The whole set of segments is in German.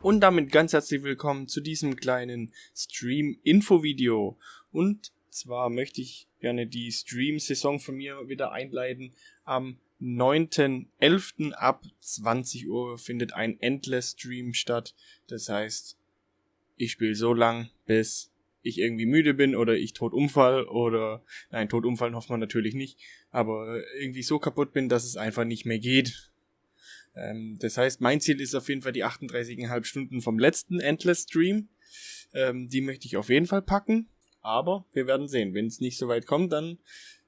Und damit ganz herzlich willkommen zu diesem kleinen Stream-Info-Video. Und zwar möchte ich gerne die Stream-Saison von mir wieder einleiten. Am 9.11. ab 20 Uhr findet ein Endless-Stream statt. Das heißt, ich spiele so lang, bis ich irgendwie müde bin oder ich tot umfall oder nein, tot umfallen hofft man natürlich nicht, aber irgendwie so kaputt bin, dass es einfach nicht mehr geht ähm, das heißt, mein Ziel ist auf jeden Fall die 38,5 Stunden vom letzten Endless Stream. Ähm, die möchte ich auf jeden Fall packen. Aber wir werden sehen. Wenn es nicht so weit kommt, dann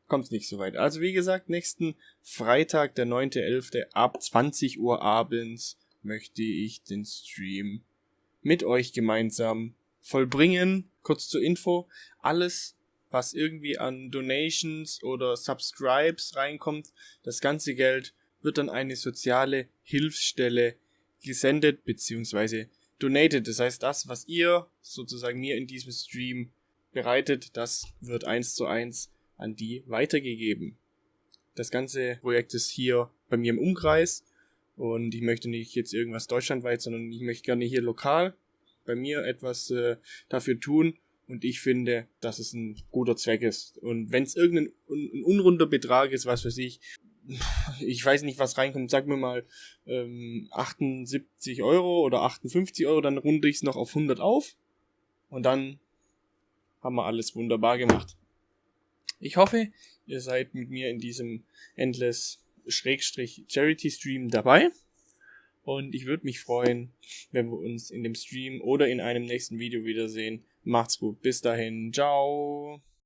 kommt es nicht so weit. Also wie gesagt, nächsten Freitag, der 9.11. ab 20 Uhr abends möchte ich den Stream mit euch gemeinsam vollbringen. Kurz zur Info. Alles, was irgendwie an Donations oder Subscribes reinkommt, das ganze Geld wird an eine soziale Hilfsstelle gesendet bzw. donated. Das heißt, das, was ihr sozusagen mir in diesem Stream bereitet, das wird eins zu eins an die weitergegeben. Das ganze Projekt ist hier bei mir im Umkreis und ich möchte nicht jetzt irgendwas deutschlandweit, sondern ich möchte gerne hier lokal bei mir etwas äh, dafür tun und ich finde, dass es ein guter Zweck ist. Und wenn es irgendein un unrunder Betrag ist, was für sich, ich weiß nicht, was reinkommt, sag mir mal ähm, 78 Euro oder 58 Euro, dann runde ich es noch auf 100 auf und dann haben wir alles wunderbar gemacht. Ich hoffe, ihr seid mit mir in diesem Endless Schrägstrich Charity Stream dabei. Und ich würde mich freuen, wenn wir uns in dem Stream oder in einem nächsten Video wiedersehen. Macht's gut. Bis dahin. Ciao.